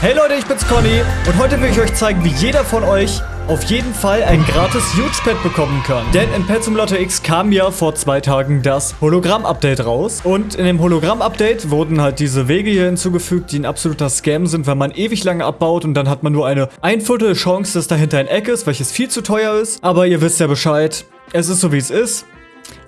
Hey Leute, ich bin's Conny und heute will ich euch zeigen, wie jeder von euch auf jeden Fall ein gratis Huge Pad bekommen kann. Denn in Pet Simulator X kam ja vor zwei Tagen das Hologramm-Update raus. Und in dem Hologramm-Update wurden halt diese Wege hier hinzugefügt, die ein absoluter Scam sind, weil man ewig lange abbaut und dann hat man nur eine ein Viertel Chance, dass dahinter ein Eck ist, welches viel zu teuer ist. Aber ihr wisst ja Bescheid, es ist so wie es ist.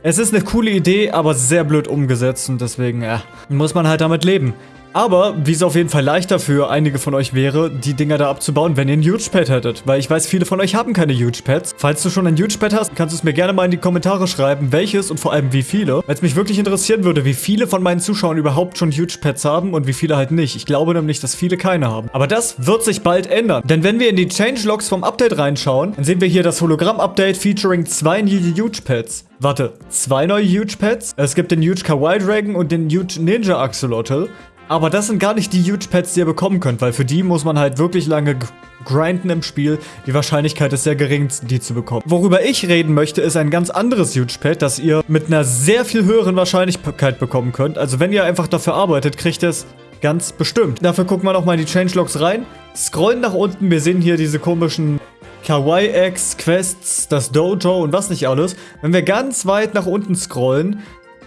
Es ist eine coole Idee, aber sehr blöd umgesetzt und deswegen, ja, muss man halt damit leben. Aber, wie es auf jeden Fall leichter für einige von euch wäre, die Dinger da abzubauen, wenn ihr ein Huge Pad hättet. Weil ich weiß, viele von euch haben keine Huge Pads. Falls du schon ein Huge Pad hast, kannst du es mir gerne mal in die Kommentare schreiben, welches und vor allem wie viele. Weil es mich wirklich interessieren würde, wie viele von meinen Zuschauern überhaupt schon Huge Pads haben und wie viele halt nicht. Ich glaube nämlich, dass viele keine haben. Aber das wird sich bald ändern. Denn wenn wir in die Changelogs vom Update reinschauen, dann sehen wir hier das Hologramm-Update featuring zwei Huge Pads. Warte, zwei neue Huge Pads? Es gibt den Huge Kawaii Dragon und den Huge Ninja Axolotl. Aber das sind gar nicht die Huge Pets, die ihr bekommen könnt, weil für die muss man halt wirklich lange grinden im Spiel. Die Wahrscheinlichkeit ist sehr gering, die zu bekommen. Worüber ich reden möchte, ist ein ganz anderes Huge Pet, das ihr mit einer sehr viel höheren Wahrscheinlichkeit bekommen könnt. Also wenn ihr einfach dafür arbeitet, kriegt ihr es ganz bestimmt. Dafür gucken wir nochmal in die Changelogs rein. Scrollen nach unten, wir sehen hier diese komischen Kawaii-Eggs, Quests, das Dojo und was nicht alles. Wenn wir ganz weit nach unten scrollen,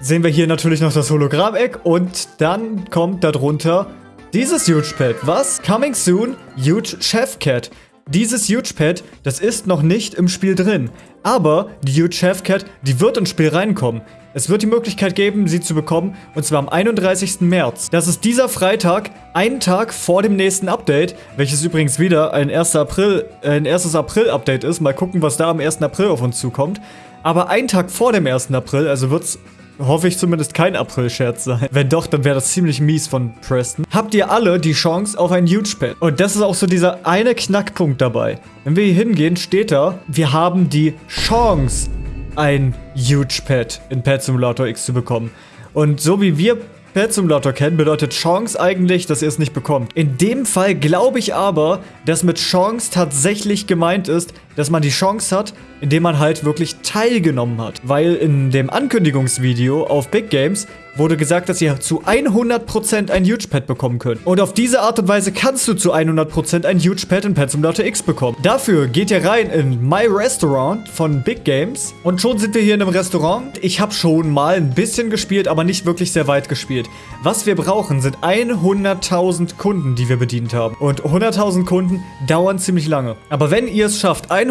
sehen wir hier natürlich noch das Hologramm-Eck und dann kommt darunter dieses Huge Pad. Was? Coming soon, Huge Chef Cat. Dieses Huge Pad, das ist noch nicht im Spiel drin. Aber die Huge Chef Cat, die wird ins Spiel reinkommen. Es wird die Möglichkeit geben, sie zu bekommen, und zwar am 31. März. Das ist dieser Freitag, ein Tag vor dem nächsten Update, welches übrigens wieder ein 1. April, äh, ein erstes April-Update ist. Mal gucken, was da am 1. April auf uns zukommt. Aber ein Tag vor dem 1. April, also wird es hoffe ich zumindest kein April-Scherz sein. Wenn doch, dann wäre das ziemlich mies von Preston. Habt ihr alle die Chance auf ein Huge Pad. Und das ist auch so dieser eine Knackpunkt dabei. Wenn wir hier hingehen, steht da, wir haben die Chance, ein Huge Pad in Pet Simulator X zu bekommen. Und so wie wir Pet Simulator kennen, bedeutet Chance eigentlich, dass ihr es nicht bekommt. In dem Fall glaube ich aber, dass mit Chance tatsächlich gemeint ist, dass man die Chance hat, indem man halt wirklich teilgenommen hat. Weil in dem Ankündigungsvideo auf Big Games wurde gesagt, dass ihr zu 100% ein Huge Pad bekommen könnt. Und auf diese Art und Weise kannst du zu 100% ein Huge Pad in Pet Simulator X bekommen. Dafür geht ihr rein in My Restaurant von Big Games und schon sind wir hier in einem Restaurant. Ich habe schon mal ein bisschen gespielt, aber nicht wirklich sehr weit gespielt. Was wir brauchen, sind 100.000 Kunden, die wir bedient haben. Und 100.000 Kunden dauern ziemlich lange. Aber wenn ihr es schafft, 100.000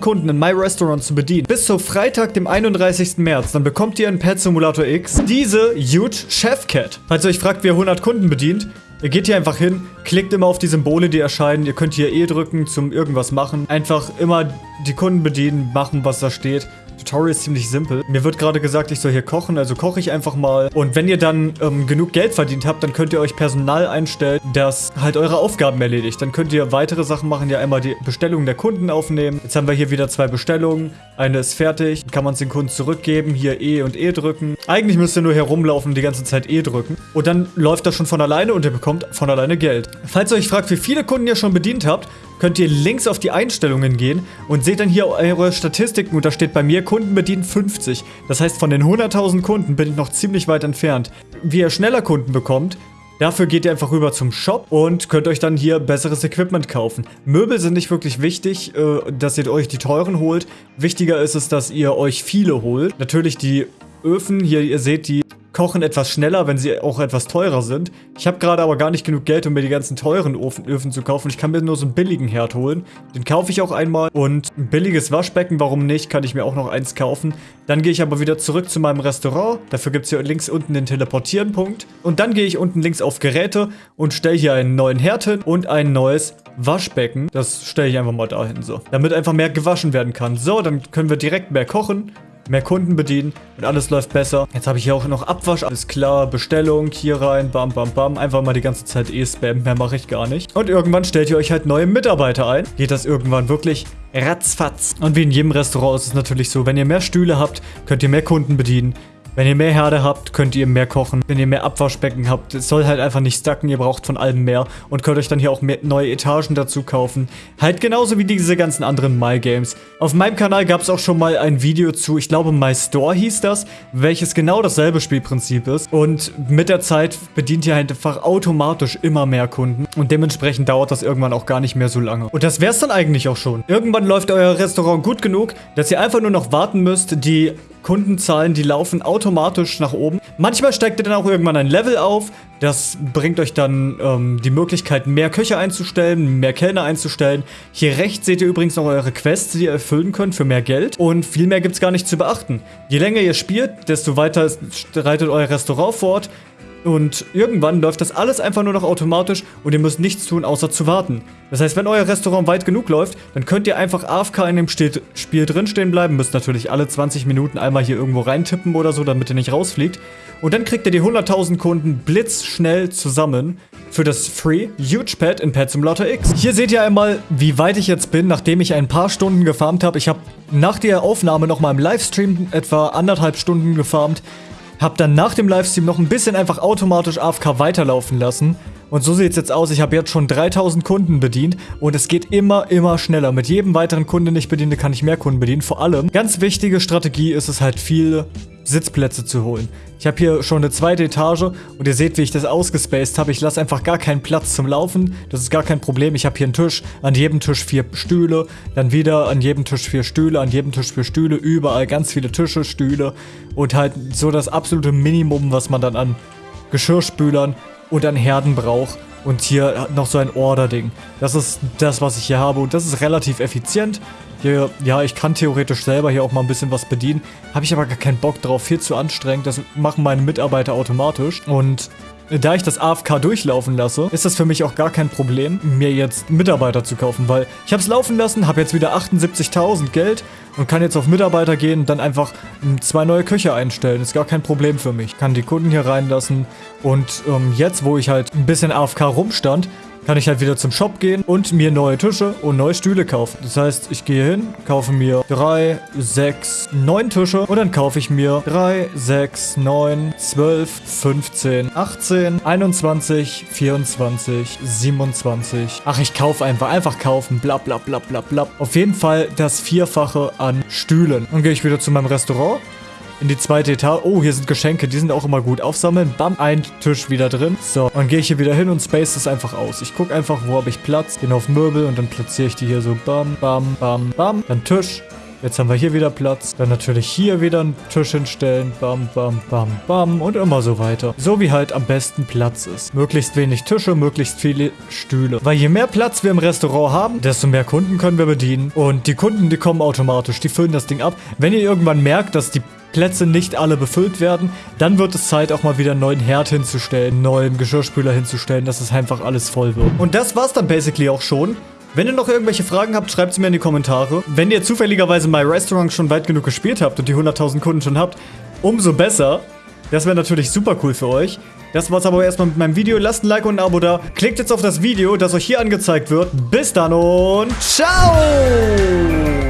Kunden in My Restaurant zu bedienen, bis zu Freitag, dem 31. März, dann bekommt ihr in Pet Simulator X diese Huge Chef Cat. Falls ihr euch fragt, wie ihr 100 Kunden bedient, Ihr geht hier einfach hin, klickt immer auf die Symbole, die erscheinen. Ihr könnt hier E drücken zum irgendwas machen. Einfach immer die Kunden bedienen, machen, was da steht. Tutorial ist ziemlich simpel. Mir wird gerade gesagt, ich soll hier kochen, also koche ich einfach mal. Und wenn ihr dann ähm, genug Geld verdient habt, dann könnt ihr euch Personal einstellen, das halt eure Aufgaben erledigt. Dann könnt ihr weitere Sachen machen, ja einmal die Bestellungen der Kunden aufnehmen. Jetzt haben wir hier wieder zwei Bestellungen. Eine ist fertig, dann kann man es den Kunden zurückgeben, hier E und E drücken. Eigentlich müsst ihr nur herumlaufen und die ganze Zeit E drücken. Und dann läuft das schon von alleine und ihr bekommt von alleine Geld. Falls ihr euch fragt, wie viele Kunden ihr schon bedient habt, könnt ihr links auf die Einstellungen gehen und seht dann hier eure Statistiken und da steht bei mir Kunden bedient 50. Das heißt, von den 100.000 Kunden bin ich noch ziemlich weit entfernt. Wie ihr schneller Kunden bekommt, Dafür geht ihr einfach rüber zum Shop und könnt euch dann hier besseres Equipment kaufen. Möbel sind nicht wirklich wichtig, äh, dass ihr euch die teuren holt. Wichtiger ist es, dass ihr euch viele holt. Natürlich die Öfen, hier ihr seht die kochen etwas schneller, wenn sie auch etwas teurer sind. Ich habe gerade aber gar nicht genug Geld, um mir die ganzen teuren Öfen, Öfen zu kaufen. Ich kann mir nur so einen billigen Herd holen. Den kaufe ich auch einmal. Und ein billiges Waschbecken, warum nicht, kann ich mir auch noch eins kaufen. Dann gehe ich aber wieder zurück zu meinem Restaurant. Dafür gibt es hier links unten den Teleportieren-Punkt. Und dann gehe ich unten links auf Geräte und stelle hier einen neuen Herd hin und ein neues Waschbecken. Das stelle ich einfach mal dahin so. Damit einfach mehr gewaschen werden kann. So, dann können wir direkt mehr kochen mehr Kunden bedienen und alles läuft besser. Jetzt habe ich hier auch noch Abwasch, alles klar, Bestellung, hier rein, bam, bam, bam. Einfach mal die ganze Zeit spammen, mehr mache ich gar nicht. Und irgendwann stellt ihr euch halt neue Mitarbeiter ein. Geht das irgendwann wirklich ratzfatz. Und wie in jedem Restaurant ist es natürlich so, wenn ihr mehr Stühle habt, könnt ihr mehr Kunden bedienen. Wenn ihr mehr Herde habt, könnt ihr mehr kochen. Wenn ihr mehr Abwaschbecken habt, es soll halt einfach nicht stacken. Ihr braucht von allem mehr und könnt euch dann hier auch neue Etagen dazu kaufen. Halt genauso wie diese ganzen anderen My Games. Auf meinem Kanal gab es auch schon mal ein Video zu, ich glaube My Store hieß das, welches genau dasselbe Spielprinzip ist. Und mit der Zeit bedient ihr einfach automatisch immer mehr Kunden. Und dementsprechend dauert das irgendwann auch gar nicht mehr so lange. Und das wäre es dann eigentlich auch schon. Irgendwann läuft euer Restaurant gut genug, dass ihr einfach nur noch warten müsst, die Kundenzahlen, die laufen automatisch nach oben. Manchmal steigt ihr dann auch irgendwann ein Level auf. Das bringt euch dann ähm, die Möglichkeit, mehr Köche einzustellen, mehr Kellner einzustellen. Hier rechts seht ihr übrigens noch eure Quests, die ihr erfüllen könnt für mehr Geld. Und viel mehr gibt es gar nicht zu beachten. Je länger ihr spielt, desto weiter reitet euer Restaurant fort. Und irgendwann läuft das alles einfach nur noch automatisch und ihr müsst nichts tun, außer zu warten. Das heißt, wenn euer Restaurant weit genug läuft, dann könnt ihr einfach AFK in dem Spiel drinstehen bleiben. Müsst natürlich alle 20 Minuten einmal hier irgendwo reintippen oder so, damit ihr nicht rausfliegt. Und dann kriegt ihr die 100.000 Kunden blitzschnell zusammen für das Free Huge Pad in Pet Simulator X. Hier seht ihr einmal, wie weit ich jetzt bin, nachdem ich ein paar Stunden gefarmt habe. Ich habe nach der Aufnahme nochmal im Livestream etwa anderthalb Stunden gefarmt. Hab dann nach dem Livestream noch ein bisschen einfach automatisch AFK weiterlaufen lassen. Und so sieht es jetzt aus. Ich habe jetzt schon 3000 Kunden bedient und es geht immer, immer schneller. Mit jedem weiteren Kunden, den ich bediene, kann ich mehr Kunden bedienen. Vor allem, ganz wichtige Strategie ist es halt viel Sitzplätze zu holen. Ich habe hier schon eine zweite Etage und ihr seht, wie ich das ausgespaced habe. Ich lasse einfach gar keinen Platz zum Laufen. Das ist gar kein Problem. Ich habe hier einen Tisch, an jedem Tisch vier Stühle, dann wieder an jedem Tisch vier Stühle, an jedem Tisch vier Stühle, überall ganz viele Tische, Stühle und halt so das absolute Minimum, was man dann an Geschirrspülern und an Herden braucht. Und hier noch so ein Order-Ding. Das ist das, was ich hier habe und das ist relativ effizient. Hier, ja, ich kann theoretisch selber hier auch mal ein bisschen was bedienen. Habe ich aber gar keinen Bock drauf. Viel zu anstrengend. Das machen meine Mitarbeiter automatisch. Und da ich das AFK durchlaufen lasse, ist das für mich auch gar kein Problem, mir jetzt Mitarbeiter zu kaufen, weil ich habe es laufen lassen, habe jetzt wieder 78.000 Geld und kann jetzt auf Mitarbeiter gehen und dann einfach zwei neue Köche einstellen. Ist gar kein Problem für mich. Kann die Kunden hier reinlassen und ähm, jetzt, wo ich halt ein bisschen AFK rumstand, kann ich halt wieder zum Shop gehen und mir neue Tische und neue Stühle kaufen. Das heißt, ich gehe hin, kaufe mir 3, 6, 9 Tische und dann kaufe ich mir 3, 6, 9, 12, 15, 18, 21, 24, 27. Ach, ich kaufe einfach. Einfach kaufen. Bla bla bla bla bla. Auf jeden Fall das Vierfache an Stühlen. Dann gehe ich wieder zu meinem Restaurant in die zweite Etage. Oh, hier sind Geschenke, die sind auch immer gut. Aufsammeln, bam, ein Tisch wieder drin. So, dann gehe ich hier wieder hin und space das einfach aus. Ich gucke einfach, wo habe ich Platz. Gehe auf Möbel und dann platziere ich die hier so bam, bam, bam, bam. Dann Tisch, Jetzt haben wir hier wieder Platz. Dann natürlich hier wieder einen Tisch hinstellen. Bam, bam, bam, bam. Und immer so weiter. So wie halt am besten Platz ist. Möglichst wenig Tische, möglichst viele Stühle. Weil je mehr Platz wir im Restaurant haben, desto mehr Kunden können wir bedienen. Und die Kunden, die kommen automatisch. Die füllen das Ding ab. Wenn ihr irgendwann merkt, dass die Plätze nicht alle befüllt werden, dann wird es Zeit, auch mal wieder einen neuen Herd hinzustellen, einen neuen Geschirrspüler hinzustellen, dass es einfach alles voll wird. Und das war's dann basically auch schon. Wenn ihr noch irgendwelche Fragen habt, schreibt sie mir in die Kommentare. Wenn ihr zufälligerweise My Restaurant schon weit genug gespielt habt und die 100.000 Kunden schon habt, umso besser. Das wäre natürlich super cool für euch. Das war's aber erstmal mit meinem Video. Lasst ein Like und ein Abo da. Klickt jetzt auf das Video, das euch hier angezeigt wird. Bis dann und ciao!